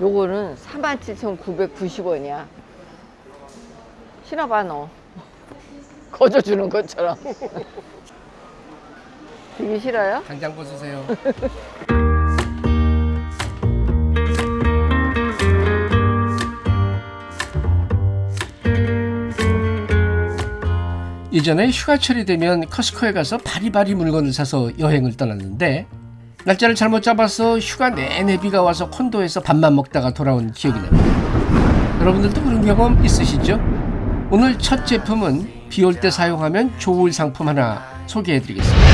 요거는 47,990원이야. 신어봐 너. 거저 주는 것처럼. 되게 싫어요? 당장 벗으세요. 예전에 휴가철이 되면 커스코에 가서 바리바리 물건을 사서 여행을 떠났는데 날짜를 잘못 잡아서 휴가 내내 비가 와서 콘도에서 밥만 먹다가 돌아온 기억이 납니다. 여러분들도 그런 경험 있으시죠? 오늘 첫 제품은 비 올 때 사용하면 좋을 상품 하나 소개해드리겠습니다.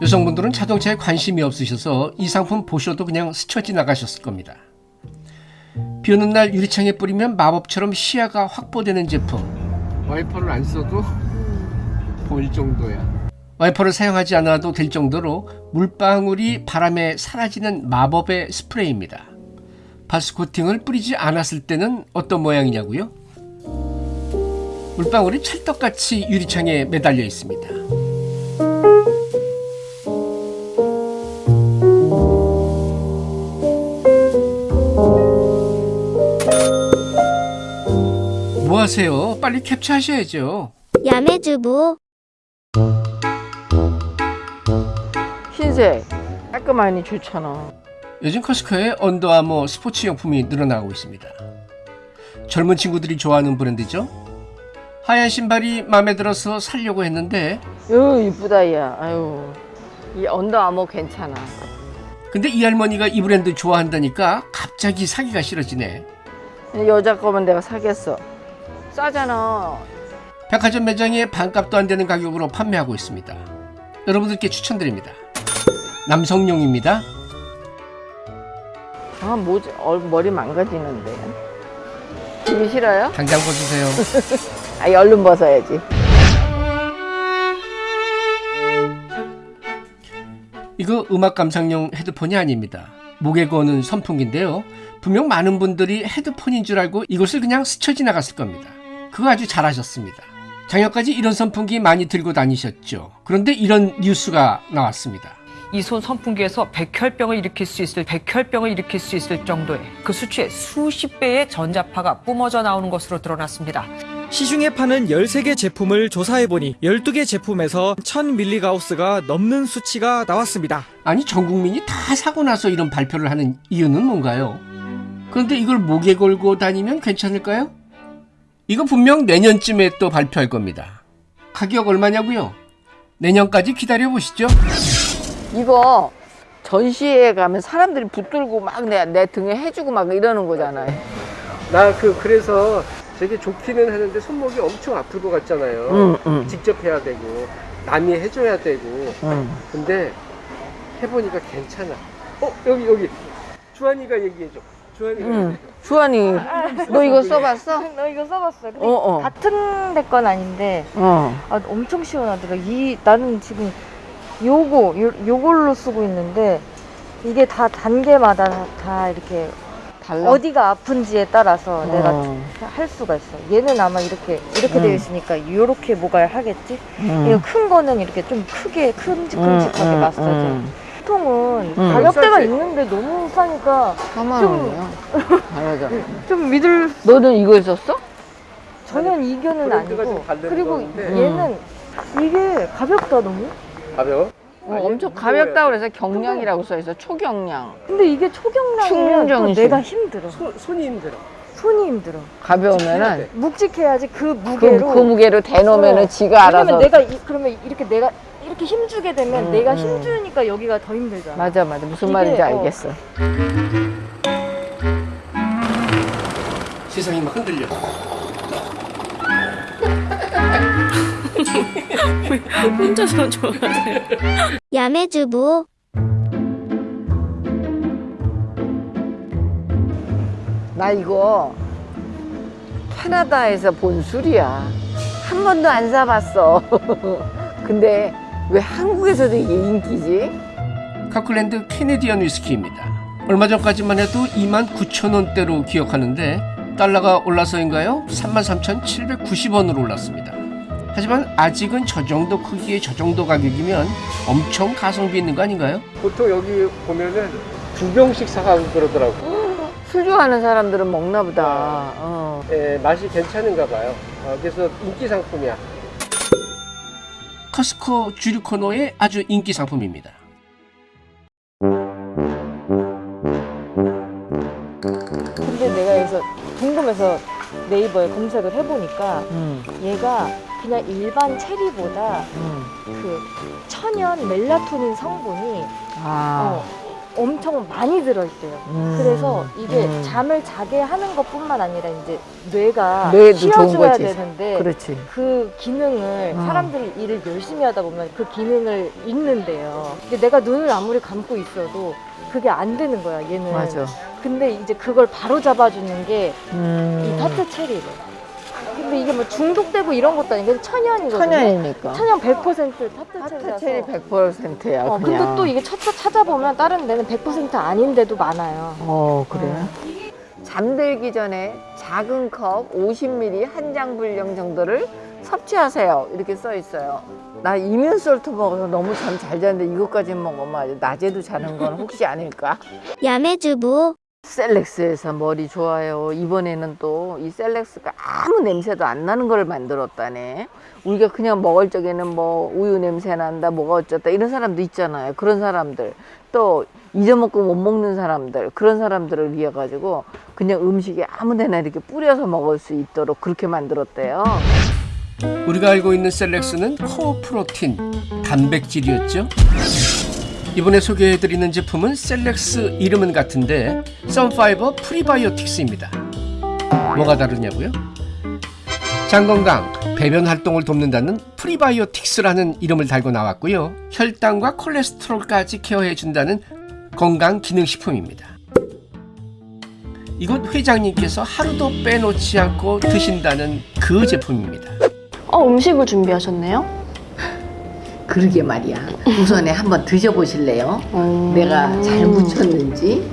여성분들은 자동차에 관심이 없으셔서 이 상품 보셔도 그냥 스쳐 지나가셨을 겁니다. 비 오는 날 유리창에 뿌리면 마법처럼 시야가 확보되는 제품. 와이퍼를 안 써도 보일 정도야. 와이퍼를 사용하지 않아도 될 정도로 물방울이 바람에 사라지는 마법의 스프레이입니다. 바스 코팅을 뿌리지 않았을 때는 어떤 모양이냐고요? 물방울이 찰떡같이 유리창에 매달려 있습니다. 뭐 하세요? 빨리 캡처하셔야죠. 야매주부 흰색. 깔끔하니 좋잖아. 요즘 커스코에 언더아머 스포츠 용품이 늘어나고 있습니다. 젊은 친구들이 좋아하는 브랜드죠. 하얀 신발이 마음에 들어서 살려고 했는데 요 이쁘다 야. 아유. 이 언더아머 괜찮아. 근데 이 할머니가 이 브랜드 좋아한다니까 갑자기 사기가 싫어지네. 여자 거면 내가 사겠어. 싸잖아. 백화점 매장에 반값도 안 되는 가격으로 판매하고 있습니다. 여러분들께 추천드립니다. 남성용입니다. 아, 뭐지? 어, 머리 망가지는데. 되게 싫어요? 당장 벗으세요. 아, 얼른 벗어야지. 이거 음악 감상용 헤드폰이 아닙니다. 목에 거는 선풍기인데요. 분명 많은 분들이 헤드폰인 줄 알고 이것을 그냥 스쳐 지나갔을 겁니다. 그거 아주 잘하셨습니다. 작년까지 이런 선풍기 많이 들고 다니셨죠. 그런데 이런 뉴스가 나왔습니다. 이손 선풍기에서 백혈병을 일으킬 수 있을 백혈병을 일으킬 수 있을 정도의 그 수치의 수십 배의 전자파가 뿜어져 나오는 것으로 드러났습니다. 시중에 파는 13개 제품을 조사해보니 12개 제품에서 1000mgauss가 넘는 수치가 나왔습니다. 아니 전 국민이 다 사고 나서 이런 발표를 하는 이유는 뭔가요? 그런데 이걸 목에 걸고 다니면 괜찮을까요? 이거 분명 내년쯤에 또 발표할 겁니다. 가격 얼마냐고요? 내년까지 기다려 보시죠. 이거 전시회에 가면 사람들이 붙들고 막 내 내 등에 해주고 막 이러는 거잖아요. 나 그 그래서 되게 좋기는 하는데 손목이 엄청 아플 것 같잖아요. 응, 응. 직접 해야 되고 남이 해줘야 되고. 응. 근데 해보니까 괜찮아. 어 여기 여기 주한이가 얘기해줘. 응. 주한이, 너 이거 써봤어? 너 이거 써봤어요? 근데 어, 어. 같은 데 건 아닌데 어. 아, 엄청 시원하더라. 이 나는 지금 요거 요, 요걸로 쓰고 있는데 이게 다 단계마다 다, 다 이렇게 달라. 어디가 아픈지에 따라서 내가 어. 할 수가 있어. 얘는 아마 이렇게 이렇게 음. 되어 있으니까 요렇게 뭐가 하겠지. 응. 이거 큰 거는 이렇게 좀 크게 큼직큼직하게 응, 응, 마사지. 응. 보통은 음. 가격대가. 있는데 너무 싸니까 4만 좀- 원이요. 맞아. 좀 믿을 너는 이거 있었어? 전혀 이견은 아니고 그리고 건데. 얘는 이게 가볍다 너무 가벼워? 어, 엄청 가볍다고 그래서 경량이라고 써 있어. 초경량. 근데 이게 초경량이면. 내가 힘들어 손, 손이 힘들어. 손이 힘들어 가벼우면은 묵직해야지 그 그, 무게로 그 무게로 대놓으면은 어. 지가 알아서. 왜냐면 내가 이, 그러면 이렇게 내가 이렇게 힘주게 되면 음, 내가 음. 힘주니까 여기가 더 힘들잖아 맞아, 맞아. 무슨 이게, 말인지 어. 알겠어. 세상이 막 흔들려. 혼자서 좋아하세요 야매주부 나 이거 캐나다에서 본 술이야. 한 번도 안 사봤어. 근데 왜 한국에서도 이게 인기지? 카클랜드 캐네디언 위스키입니다. 얼마 전까지만 해도 29,000원대로 기억하는데 달러가 올라서인가요? 33,790원으로 올랐습니다. 하지만 아직은 저 정도 크기에 저 정도 가격이면 엄청 가성비 있는 거 아닌가요? 보통 여기 보면은 두 병씩 사가고 그러더라고. 술 좋아하는 사람들은 먹나 보다. 어. 예, 맛이 괜찮은가 봐요. 어, 그래서 인기 상품이야. 커스코 주류 코너의 아주 인기 상품입니다. 근데 내가 여기서 궁금해서 네이버에 검색을 해보니까 음, 얘가 그냥 일반 체리보다 음. 그 천연 멜라토닌 성분이 아. 어, 엄청 많이 들어있대요. 음, 그래서 이게 음. 잠을 자게 하는 것뿐만 아니라 이제 뇌가 쉬어줘야. 되는데 그렇지. 그 기능을 어. 사람들이 일을 열심히 하다 보면 그 기능을 잃는데요. 내가 눈을 아무리 감고 있어도 그게 안 되는 거야, 얘는. 맞아. 근데 이제 그걸 바로 잡아주는 게이 음. 터트 체리래. 근데 이게 뭐 중독되고 이런 것도 아니고 천연이거든요. 천연이니까. 천연 100% 터트 체리라서. 타체리 100%야. 어, 근데 또 이게 찾아, 찾아보면 다른 데는 100% 아닌 데도 많아요. 어, 그래. 잠들기 전에 작은 컵 50ml 한 장 분량 정도를 섭취하세요. 이렇게 써 있어요. 나 이면솔트 먹어서 너무 잠 잘 자는데 이것까지 먹으면 낮에도 자는 건 혹시 아닐까? 야매주부 셀렉스에서 머리 좋아요. 이번에는 또 이 셀렉스가 아무 냄새도 안 나는 걸 만들었다네. 우리가 그냥 먹을 적에는 뭐 우유 냄새 난다, 뭐가 어쩌다 이런 사람도 있잖아요. 그런 사람들 또 잊어먹고 못 먹는 사람들 그런 사람들을 위해 가지고 그냥 음식에 아무데나 이렇게 뿌려서 먹을 수 있도록 그렇게 만들었대요. 우리가 알고 있는 셀렉스는 core protein, 단백질이었죠. 이번에 소개해드리는 제품은 셀렉스 이름은 같은데 Sunfiber prebiotics입니다. 뭐가 다르냐고요? 장건강, 배변 활동을 돕는다는 프리바이오틱스라는 이름을 달고 나왔고요. 혈당과 콜레스테롤까지 케어해준다는 건강 기능식품입니다. 이곳 회장님께서 하루도 빼놓지 않고 드신다는 그 제품입니다. 어, 음식을 준비하셨네요? 그러게 말이야. 우선에 한번 드셔보실래요? 음. 내가 잘 묻혔는지.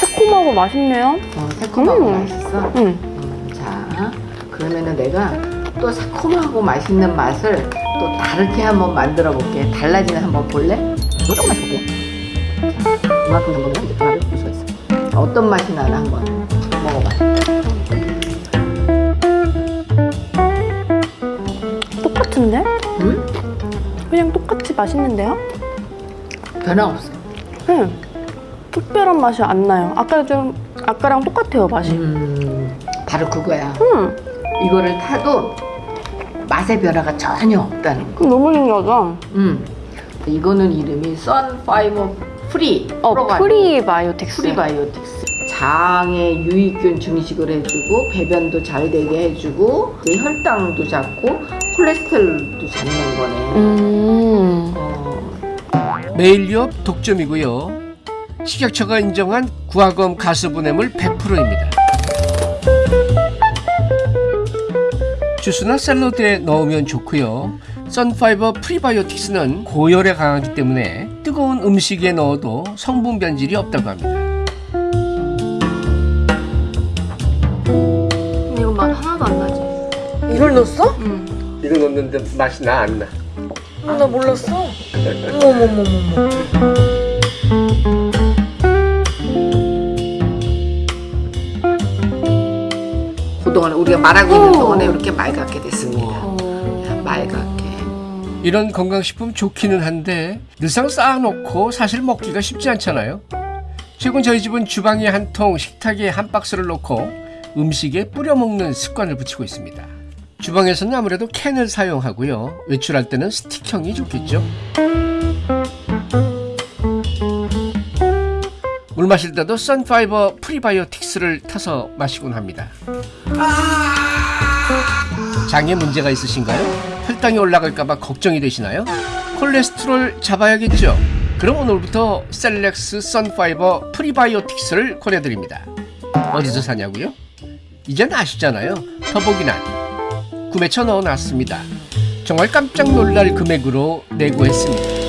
새콤하고 맛있네요. 어, 새콤하고 음. 맛있어. 응. 음, 자, 그러면은 내가 또 새콤하고 맛있는 맛을 또 다르게 한번 만들어 볼게. 달라지는 한번 볼래? 볼게. 자, 이만큼 정도면 이제 그만을 볼수 있어. 어떤 맛이 나나 한번 먹어봐. 맛있는데요? 변화 없어. 응. 특별한 맛이 안 나요. 아까 좀 아까랑 똑같아요 맛이. 음, 바로 그거야. 음. 이거를 타도 맛의 변화가 전혀 없다는 거. 너무 신기하다. 음, 이거는 이름이 Sunfiber pre 어 pro가 prebiotics. Prebiotics 장에 유익균 증식을 해주고 배변도 잘 되게 해주고 혈당도 잡고 콜레스테롤도 잡는 거네. 음. 어, 매일 유업 독점이고요. 식약처가 인정한 구화검 가스분해물 100%입니다. 주스나 샐러드에 넣으면 좋고요. 선파이버 프리바이오틱스는 고열에 강하기 때문에 뜨거운 음식에 넣어도 성분 변질이 없다고 합니다. 이거 맛 하나도 안 나지. 이걸 넣었어? 응. 이거 넣는데 맛이 나 안 나? 아, 나 몰랐어. 어머머머머. 그동안 우리가 말하고 있는 동안에 이렇게 맑게 됐습니다. 맑게. 이런 건강식품 좋기는 한데 늘상 쌓아놓고 사실 먹기가 쉽지 않잖아요. 최근 저희 집은 주방에 한 통, 식탁에 한 박스를 놓고 음식에 뿌려 먹는 습관을 붙이고 있습니다. 주방에서는 아무래도 캔을 사용하고요. 외출할 때는 스틱형이 좋겠죠. 물 마실 때도 선파이버 프리바이오틱스를 타서 마시곤 합니다. 장에 문제가 있으신가요? 혈당이 올라갈까봐 걱정이 되시나요? 콜레스테롤 잡아야겠죠? 그럼 오늘부터 셀렉스 선파이버 프리바이오틱스를 권해드립니다. 어디서 사냐고요? 이젠 아시잖아요. 더보기란 구매처 넣어놨습니다. 정말 깜짝 놀랄 금액으로 내고했습니다.